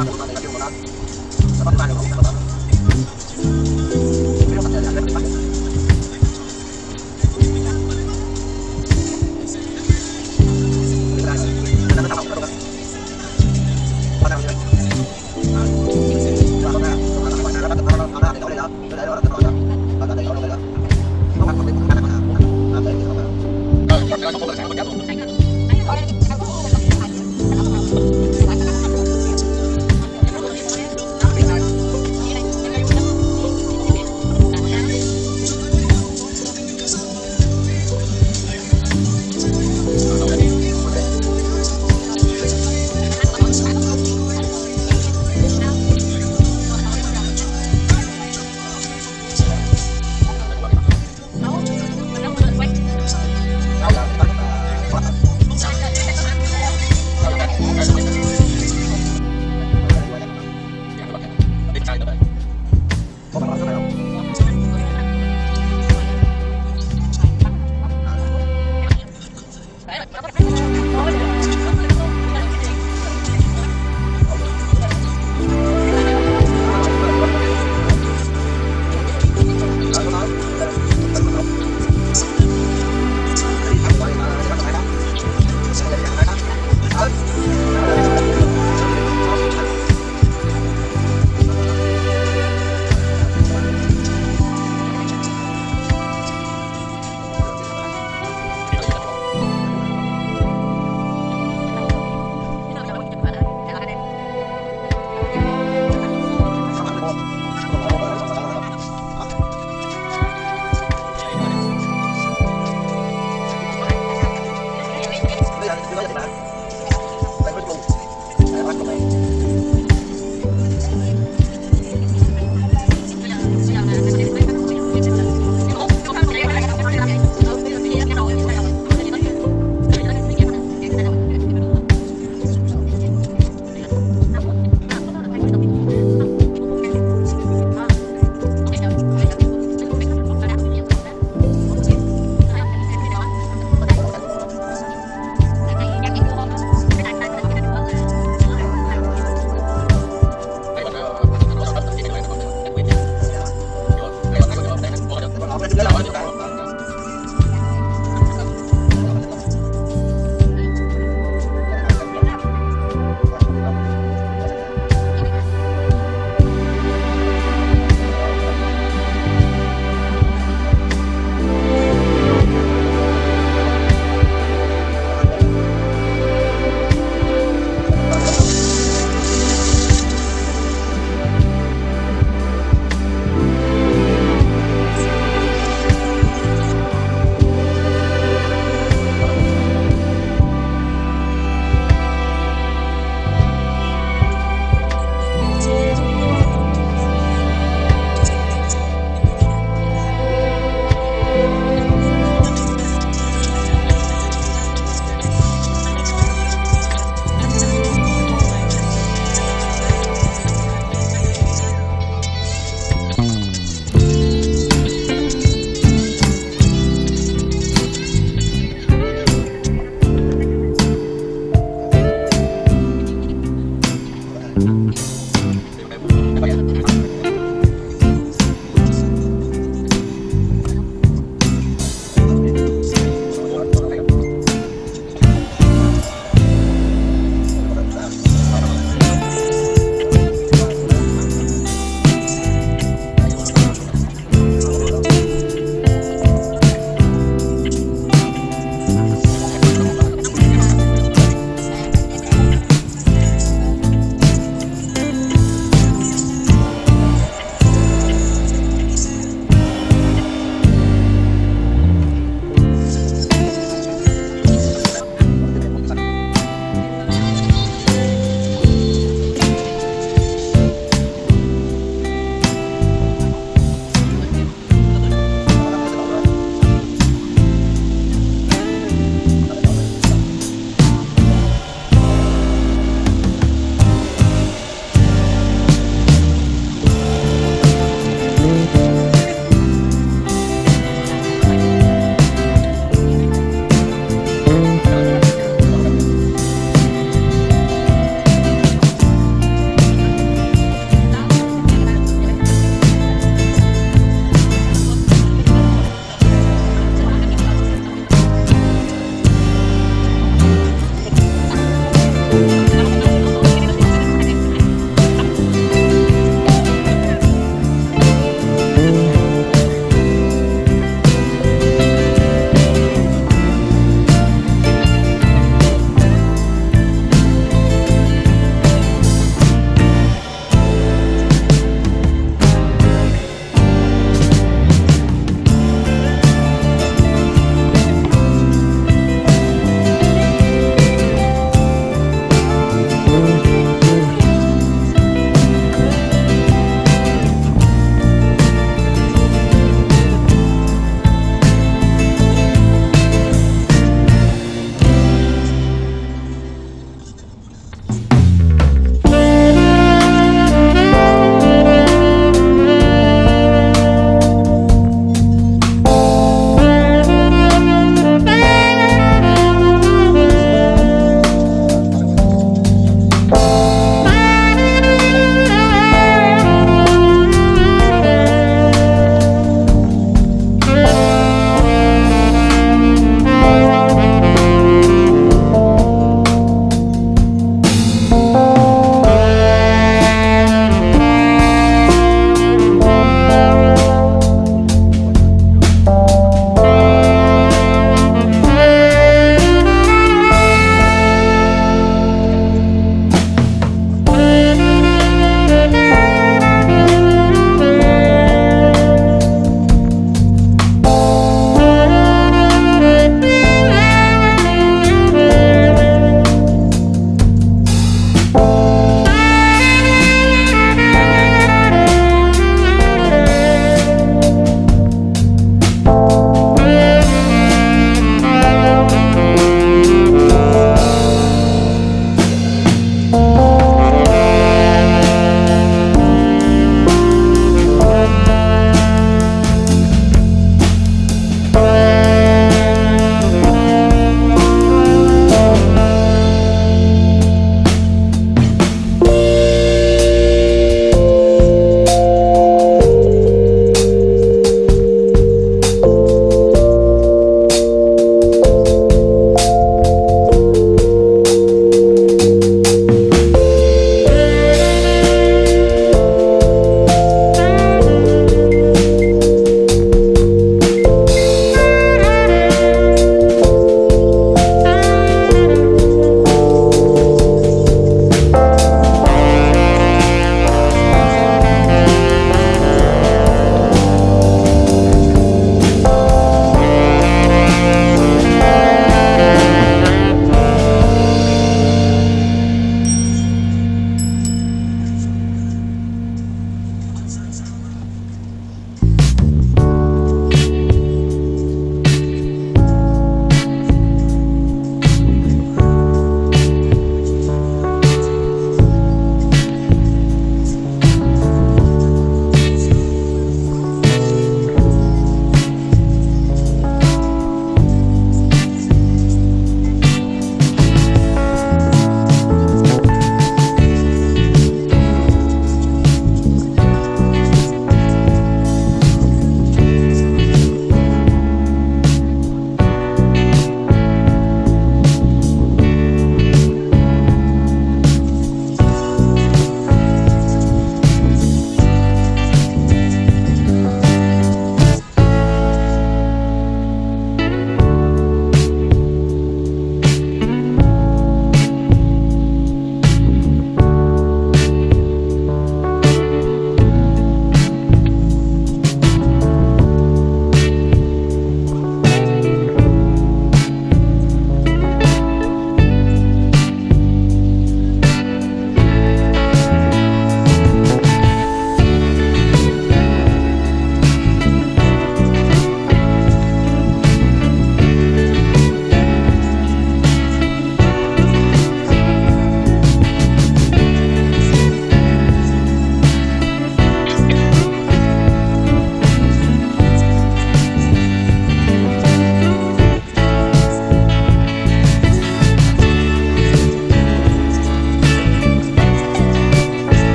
Bye.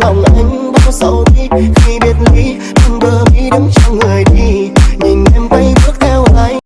Gieo trong lòng anh bao sầu đi.